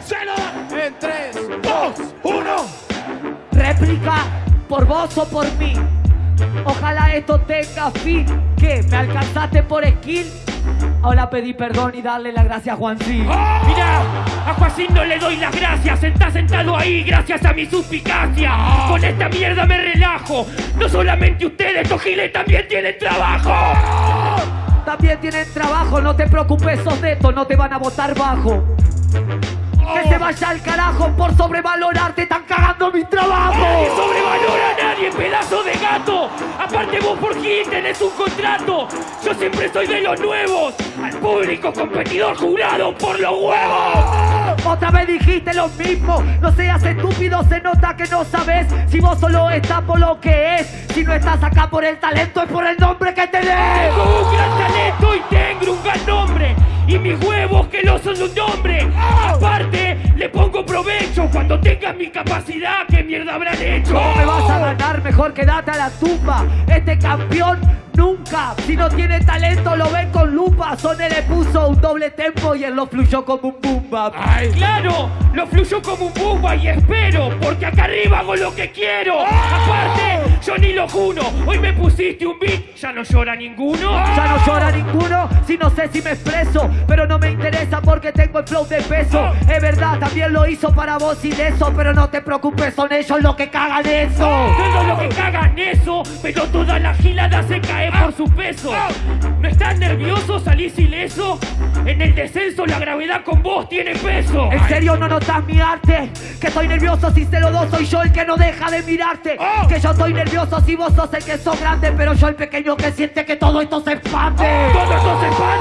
Cena. En 3, Dos, uno. Réplica por vos o por mí. Ojalá esto tenga fin. ¿Qué? ¿Me alcanzaste por skill? Ahora pedí perdón y darle las gracias a Juancín. Mirá, a Joaquín no le doy las gracias, está sentado ahí gracias a mi suspicacia. Con esta mierda me relajo. No solamente ustedes, estos giles también tienen trabajo. También tienen trabajo, no te preocupes, sos de esto, no te van a votar bajo. Que se vaya al carajo por sobrevalorarte, están cagando mi trabajo. Nadie sobrevalora a nadie, pedazo de gato. Aparte vos por Gil tenés un contrato. Yo siempre soy de los nuevos. Al público competidor jurado por los huevos. Otra vez dijiste lo mismo, no seas estúpido, se nota que no sabes si vos solo estás por lo que es. Si no estás acá por el talento, es por el nombre que tenés. Aparte, le pongo provecho cuando tengas mi capacidad. ¿Qué mierda habrán hecho? No me vas a ganar, mejor quédate a la tumba. Este campeón nunca, si no tiene talento, lo ven con lupa. Sone le puso un doble tempo y él lo fluyó como un boom bap. Ay, claro, lo fluyo como un bumba y espero, porque acá arriba hago lo que quiero. Aparte, yo ni lo juro, hoy me pusiste un beat, ya no llora ninguno. Ya no llora ninguno, si no sé si me expreso, pero porque tengo el flow de peso. Es verdad, también lo hizo para vos y de eso, pero no te preocupes, son ellos los que cagan eso. Todo lo que cagan eso, pero toda la gilada se cae por su peso. ¿No estás nervioso? ¿Salís ileso? En el descenso la gravedad con vos tiene peso. ¿En serio no notas mi arte? Que estoy nervioso si se lo doy, soy yo el que no deja de mirarte. Que yo estoy nervioso si vos sos el que sos grande, pero yo el pequeño que siente que todo esto se expande. Todo esto se expande,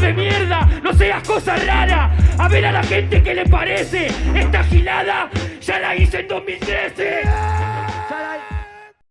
de mierda! ¡No seas cosa rara! A ver a la gente qué le parece. Esta gilada ya la hice en 2013.